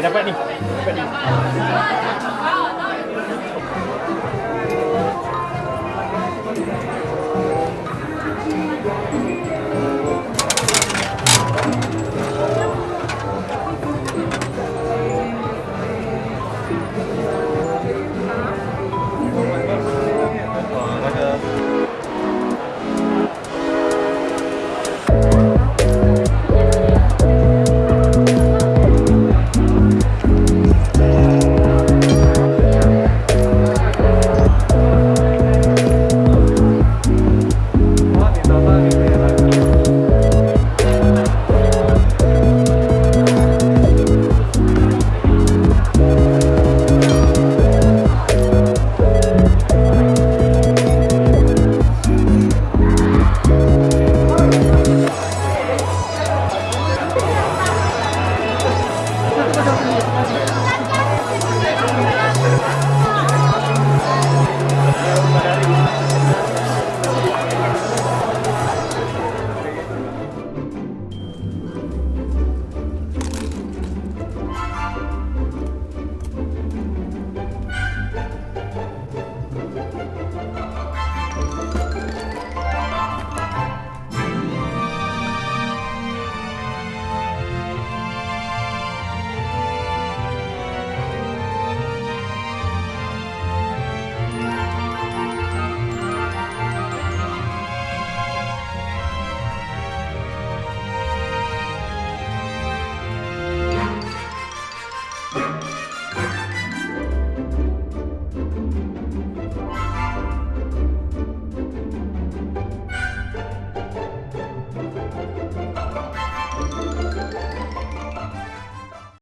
Dapat ni. Dapat ni.